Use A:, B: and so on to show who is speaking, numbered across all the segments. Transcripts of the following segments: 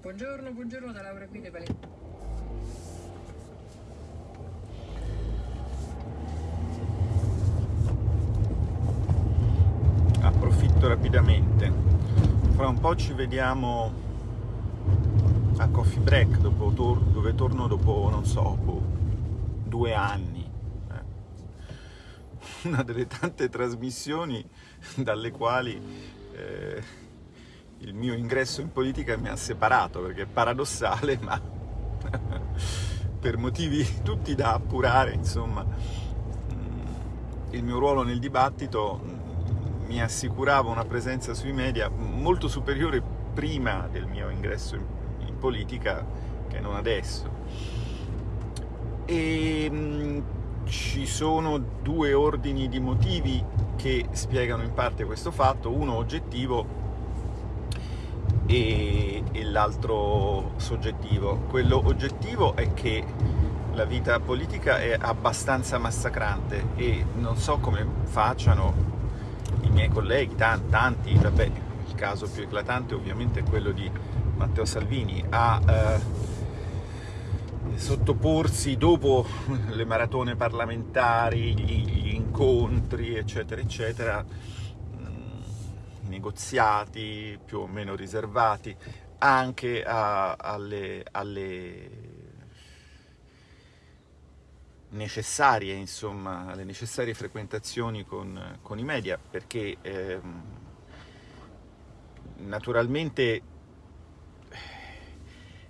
A: Buongiorno, buongiorno da Laura qui dei Valentini.
B: approfitto rapidamente fra un po' ci vediamo a Coffee Break dopo, dove torno dopo non so boh, due anni eh. una delle tante trasmissioni dalle quali eh, il mio ingresso in politica mi ha separato perché è paradossale ma per motivi tutti da appurare insomma mm, il mio ruolo nel dibattito mi assicurava una presenza sui media molto superiore prima del mio ingresso in, in politica che non adesso. E mh, ci sono due ordini di motivi che spiegano in parte questo fatto, uno oggettivo e, e l'altro soggettivo. Quello oggettivo è che la vita politica è abbastanza massacrante e non so come facciano i miei colleghi, tanti, vabbè, il caso più eclatante ovviamente è quello di Matteo Salvini, a eh, sottoporsi dopo le maratone parlamentari, gli, gli incontri, eccetera, eccetera, negoziati più o meno riservati, anche a, alle, alle necessarie, insomma, le necessarie frequentazioni con, con i media, perché ehm, naturalmente,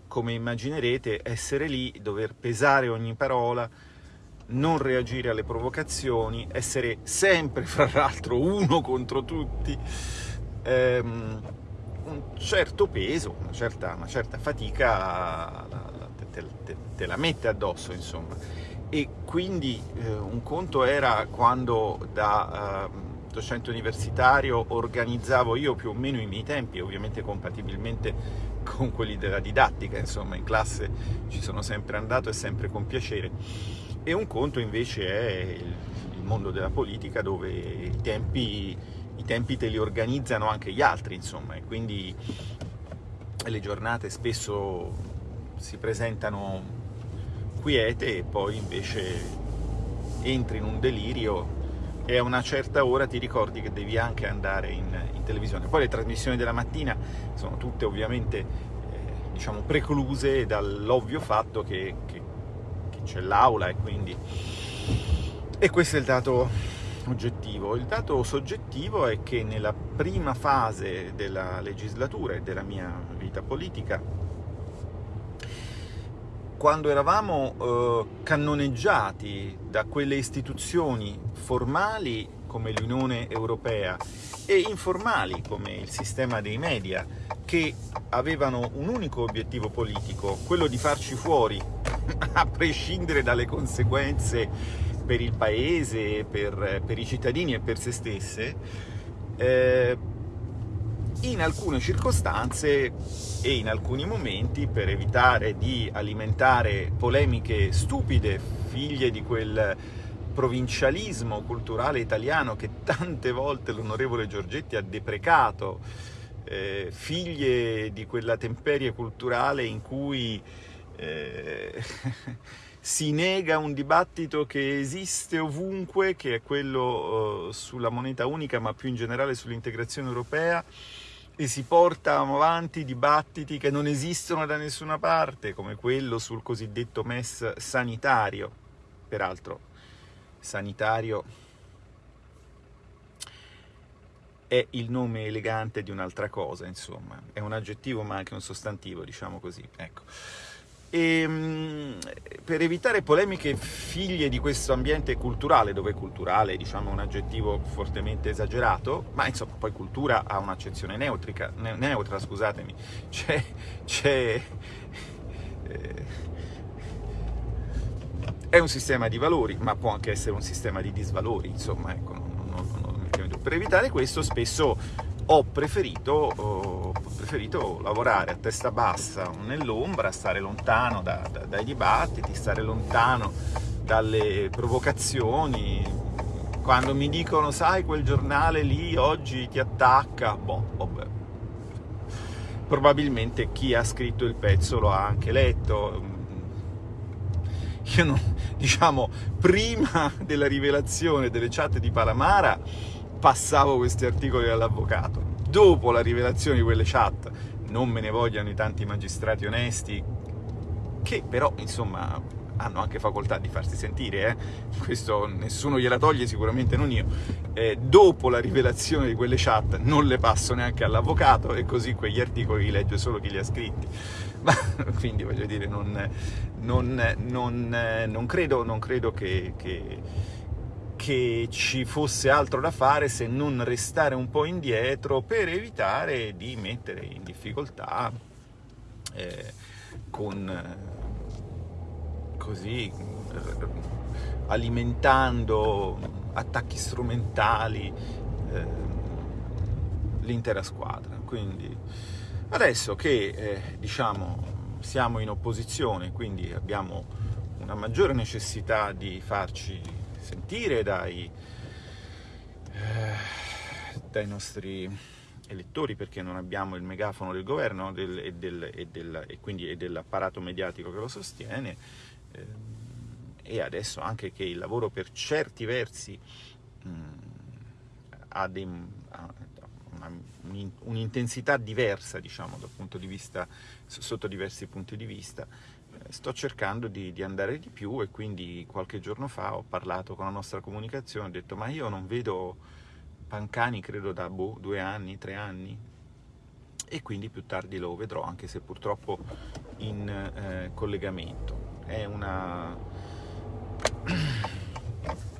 B: come immaginerete, essere lì, dover pesare ogni parola, non reagire alle provocazioni, essere sempre, fra l'altro, uno contro tutti, ehm, un certo peso, una certa, una certa fatica te, te, te la mette addosso, insomma. E quindi eh, un conto era quando da eh, docente universitario organizzavo io più o meno i miei tempi, ovviamente compatibilmente con quelli della didattica, insomma in classe ci sono sempre andato e sempre con piacere, e un conto invece è il, il mondo della politica dove i tempi, i tempi te li organizzano anche gli altri, insomma, e quindi le giornate spesso si presentano quiete e poi invece entri in un delirio e a una certa ora ti ricordi che devi anche andare in, in televisione. Poi le trasmissioni della mattina sono tutte ovviamente eh, diciamo precluse dall'ovvio fatto che, che, c'è l'aula e quindi... E questo è il dato oggettivo. Il dato soggettivo è che nella prima fase della legislatura e della mia vita politica quando eravamo eh, cannoneggiati da quelle istituzioni formali come l'Unione Europea e informali come il sistema dei media che avevano un unico obiettivo politico, quello di farci fuori, a prescindere dalle conseguenze per il paese, per, per i cittadini e per se stesse, eh, in alcune circostanze e in alcuni momenti, per evitare di alimentare polemiche stupide, figlie di quel provincialismo culturale italiano che tante volte l'onorevole Giorgetti ha deprecato, eh, figlie di quella temperie culturale in cui eh, si nega un dibattito che esiste ovunque, che è quello eh, sulla moneta unica, ma più in generale sull'integrazione europea, e si portano avanti dibattiti che non esistono da nessuna parte, come quello sul cosiddetto MES sanitario. Peraltro, sanitario è il nome elegante di un'altra cosa, insomma. È un aggettivo ma anche un sostantivo, diciamo così. Ecco. E, ehm, per evitare polemiche figlie di questo ambiente culturale, dove culturale diciamo, è un aggettivo fortemente esagerato, ma insomma poi cultura ha un'accezione neutra, scusatemi, c'è... eh, è un sistema di valori, ma può anche essere un sistema di disvalori, insomma, ecco, non, non, non, per evitare questo spesso ho preferito, ho preferito, lavorare a testa bassa nell'ombra, stare lontano da, da, dai dibattiti, stare lontano dalle provocazioni. Quando mi dicono, sai, quel giornale lì oggi ti attacca, boh, vabbè. probabilmente chi ha scritto il pezzo lo ha anche letto. Io non, diciamo, prima della rivelazione delle chat di Palamara passavo questi articoli all'avvocato. Dopo la rivelazione di quelle chat, non me ne vogliano i tanti magistrati onesti, che però, insomma, hanno anche facoltà di farsi sentire, eh? questo nessuno gliela toglie, sicuramente non io. Eh, dopo la rivelazione di quelle chat non le passo neanche all'avvocato e così quegli articoli li legge solo chi li ha scritti. Ma, quindi voglio dire, non, non, non, non credo, credo che, che, che, ci fosse altro da fare se non restare un po' indietro per evitare di mettere in difficoltà eh, con così, alimentando attacchi strumentali eh, l'intera squadra. Quindi adesso che eh, diciamo siamo in opposizione, quindi abbiamo una maggiore necessità di farci sentire dai, eh, dai nostri elettori perché non abbiamo il megafono del governo del, e, del, e, del, e quindi dell'apparato mediatico che lo sostiene, Ehm, e adesso anche che il lavoro per certi versi ha, dei, ha un'intensità diversa, diciamo, dal punto di vista, sotto diversi punti di vista, eh, sto cercando di, di, andare di più e quindi qualche giorno fa ho parlato con la nostra comunicazione, ho detto ma io non vedo Pancani credo da boh, due anni, tre anni e quindi più tardi lo vedrò anche se purtroppo in eh, collegamento è una,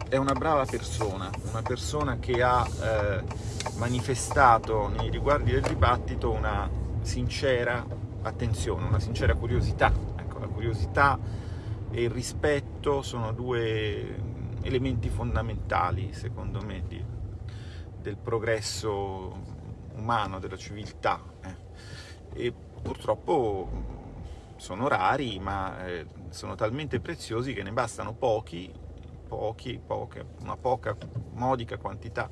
B: è una brava persona, una persona che ha eh, manifestato nei riguardi del dibattito una sincera attenzione, una sincera curiosità. Curiosità e il rispetto sono due elementi fondamentali, secondo me, di, del progresso umano, della civiltà. Eh. E purtroppo sono rari, ma eh, sono talmente preziosi che ne bastano pochi, pochi, poche, una poca, modica quantità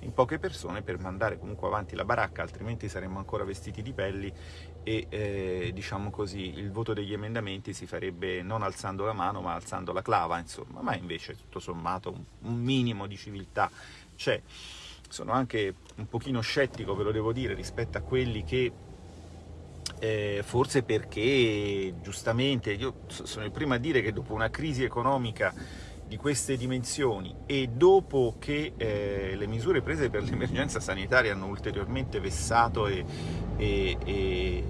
B: in poche persone per mandare comunque avanti la baracca, altrimenti saremmo ancora vestiti di pelli e eh, diciamo così il voto degli emendamenti si farebbe non alzando la mano ma alzando la clava, insomma, ma invece tutto sommato un, un minimo di civiltà c'è. Sono anche un pochino scettico, ve lo devo dire, rispetto a quelli che eh, forse perché giustamente io sono il primo a dire che dopo una crisi economica di queste dimensioni e dopo che eh, le misure prese per l'emergenza sanitaria hanno ulteriormente vessato e, e, e,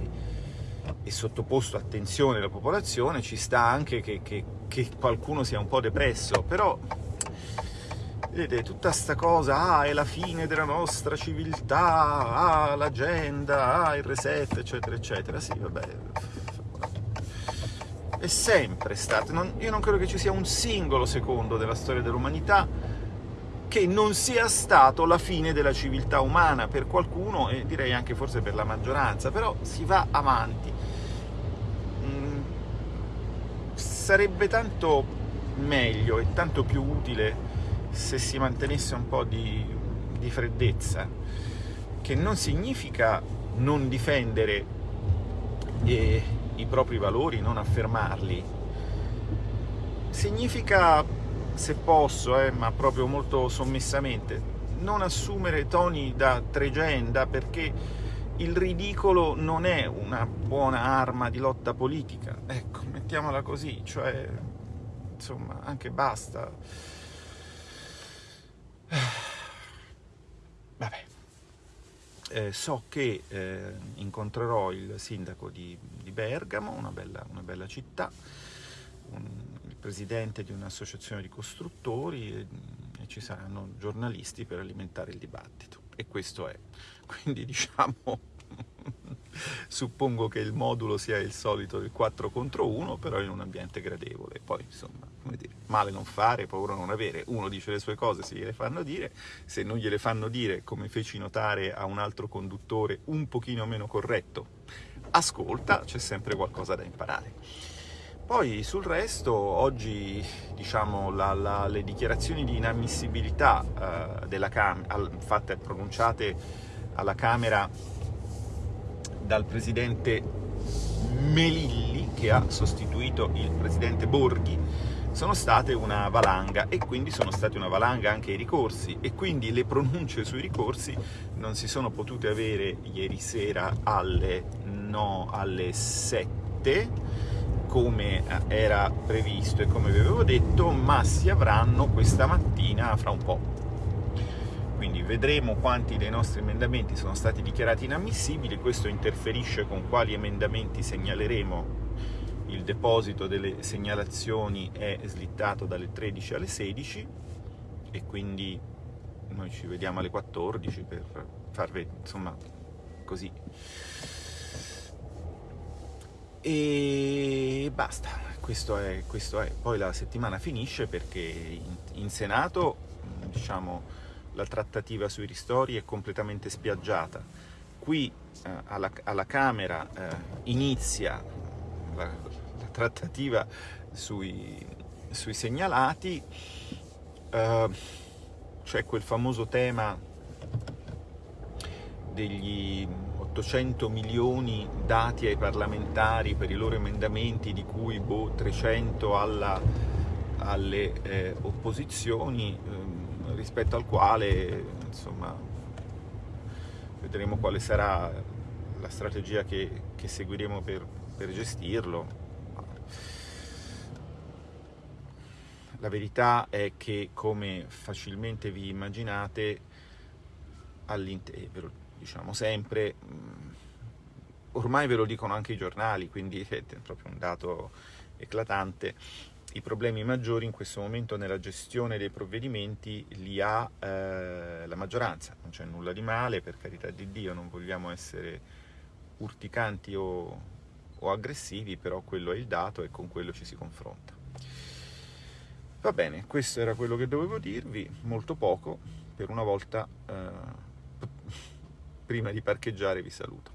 B: e, sottoposto attenzione la popolazione, ci sta anche che, che, che qualcuno sia un po' depresso, però Vedete, tutta sta cosa, ah, è la fine della nostra civiltà, ah, l'agenda, ah, il reset, eccetera, eccetera. Sì, vabbè, è sempre stato, non, io non credo che ci sia un singolo secondo della storia dell'umanità che non sia stato la fine della civiltà umana per qualcuno e direi anche forse per la maggioranza, però si va avanti. Mm, sarebbe tanto meglio e tanto più utile se si mantenesse un po' di, di freddezza, che non significa non difendere eh, i propri valori, non affermarli, significa, se posso, eh, ma proprio molto sommessamente, non assumere toni da tregenda perché il ridicolo non è una buona arma di lotta politica, ecco, mettiamola così, cioè, insomma, anche basta. Vabbè. Eh, so che eh, incontrerò il sindaco di, di Bergamo, una bella, una bella città, un, il presidente di un'associazione di costruttori e, e ci saranno giornalisti per alimentare il dibattito. E questo è. Quindi diciamo suppongo che il modulo sia il solito del 4 contro 1, però in un ambiente gradevole. Poi, insomma, dire, male non fare, paura non avere. Uno dice le sue cose se gliele fanno dire, se non gliele fanno dire, come feci notare a un altro conduttore un pochino meno corretto, ascolta, c'è sempre qualcosa da imparare. Poi sul resto, oggi diciamo, la, la, le dichiarazioni di inammissibilità della Camera, fatte pronunciate alla Camera dal presidente Melilli, che ha sostituito il presidente Borghi, sono state una valanga e quindi sono stati una valanga anche i ricorsi e quindi le pronunce sui ricorsi non si sono potute avere ieri sera alle, no, alle 7 come era previsto e come vi avevo detto, ma si avranno questa mattina fra un po'. Quindi vedremo quanti dei nostri emendamenti sono stati dichiarati inammissibili, questo interferisce con quali emendamenti segnaleremo il deposito delle segnalazioni è slittato dalle 13 alle 16 e quindi noi ci vediamo alle 14 per farvi, insomma, così. E basta, questo è, questo è. Poi la settimana finisce perché in, in Senato, diciamo, la trattativa sui ristori è completamente spiaggiata. Qui eh, alla, alla, Camera eh, inizia la, trattativa sui, sui segnalati, eh, c'è quel famoso tema degli 800 milioni dati ai parlamentari per i loro emendamenti, di cui boh, 300 alla, alle eh, opposizioni, eh, rispetto al quale insomma, vedremo quale sarà la strategia che, che seguiremo per, per gestirlo. La verità è che, come facilmente vi immaginate, all'interno, diciamo sempre, ormai ve lo dicono anche i giornali, quindi è proprio un dato eclatante, i problemi maggiori in questo momento nella gestione dei provvedimenti li ha eh, la maggioranza, non c'è nulla di male, per carità di Dio, non vogliamo essere urticanti o, o aggressivi, però quello è il dato e con quello ci si confronta. Va bene, questo era quello che dovevo dirvi, molto poco, per una volta, eh, prima di parcheggiare vi saluto.